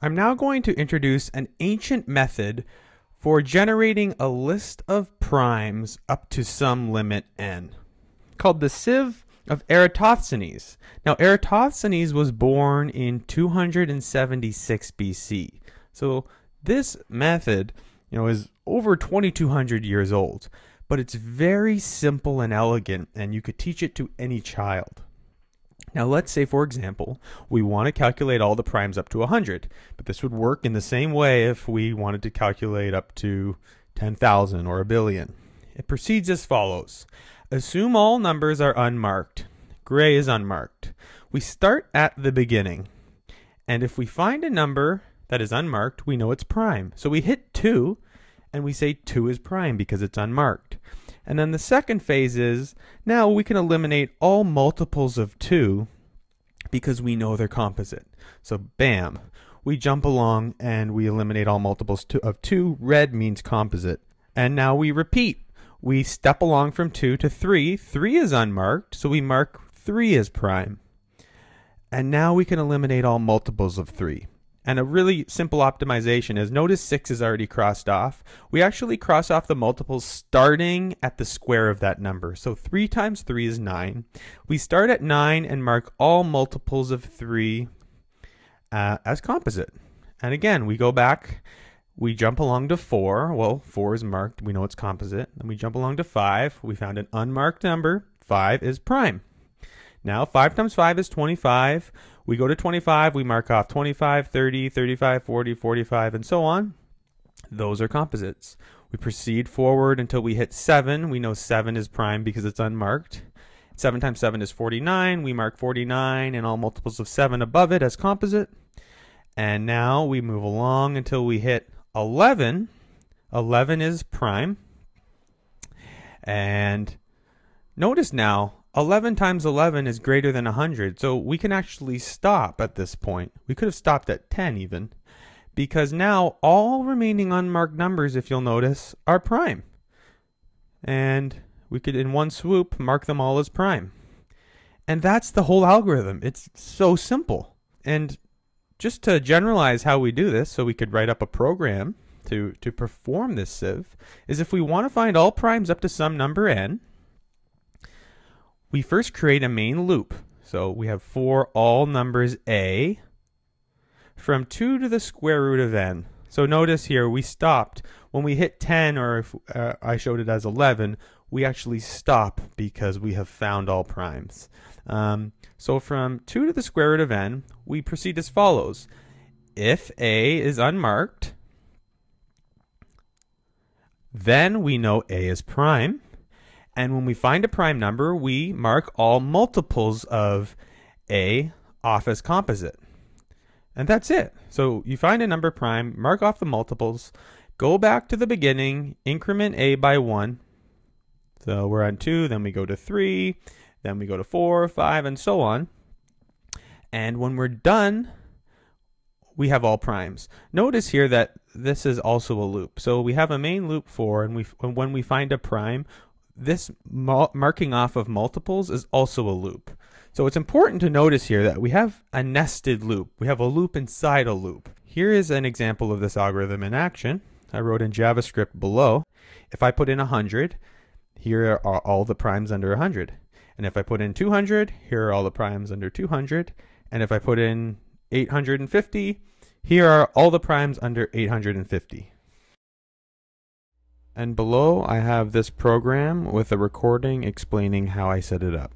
I'm now going to introduce an ancient method for generating a list of primes up to some limit n, called the sieve of Eratosthenes. Now, Eratosthenes was born in 276 BC. So this method, you know, is over 2200 years old, but it's very simple and elegant and you could teach it to any child. Now let's say, for example, we want to calculate all the primes up to 100, but this would work in the same way if we wanted to calculate up to 10,000 or a billion. It proceeds as follows. Assume all numbers are unmarked. Gray is unmarked. We start at the beginning. And if we find a number that is unmarked, we know it's prime. So we hit 2, and we say 2 is prime because it's unmarked. And then the second phase is now we can eliminate all multiples of 2 because we know they're composite. So bam, we jump along and we eliminate all multiples of 2. Red means composite. And now we repeat. We step along from 2 to 3. 3 is unmarked, so we mark 3 as prime. And now we can eliminate all multiples of 3. And a really simple optimization is notice 6 is already crossed off. We actually cross off the multiples starting at the square of that number. So 3 times 3 is 9. We start at 9 and mark all multiples of 3 uh, as composite. And again, we go back, we jump along to 4. Well, 4 is marked, we know it's composite. Then we jump along to 5. We found an unmarked number. 5 is prime. Now 5 times 5 is 25. We go to 25, we mark off 25, 30, 35, 40, 45, and so on. Those are composites. We proceed forward until we hit 7. We know 7 is prime because it's unmarked. 7 times 7 is 49. We mark 49 and all multiples of 7 above it as composite. And now we move along until we hit 11. 11 is prime. And notice now 11 times 11 is greater than 100, so we can actually stop at this point. We could have stopped at 10 even, because now all remaining unmarked numbers, if you'll notice, are prime. And we could, in one swoop, mark them all as prime. And that's the whole algorithm. It's so simple. And just to generalize how we do this, so we could write up a program to, to perform this sieve, is if we want to find all primes up to some number n, we first create a main loop. So we have for all numbers a from 2 to the square root of n. So notice here we stopped. When we hit 10 or if uh, I showed it as 11, we actually stop because we have found all primes. Um, so from 2 to the square root of n, we proceed as follows. If a is unmarked, then we know a is prime. And when we find a prime number, we mark all multiples of a off as composite. And that's it. So you find a number prime, mark off the multiples, go back to the beginning, increment a by 1. So we're on 2, then we go to 3, then we go to 4, 5, and so on. And when we're done, we have all primes. Notice here that this is also a loop. So we have a main loop for, and we when we find a prime, this marking off of multiples is also a loop. So it's important to notice here that we have a nested loop. We have a loop inside a loop. Here is an example of this algorithm in action. I wrote in JavaScript below. If I put in 100, here are all the primes under 100. And if I put in 200, here are all the primes under 200. And if I put in 850, here are all the primes under 850. And below I have this program with a recording explaining how I set it up.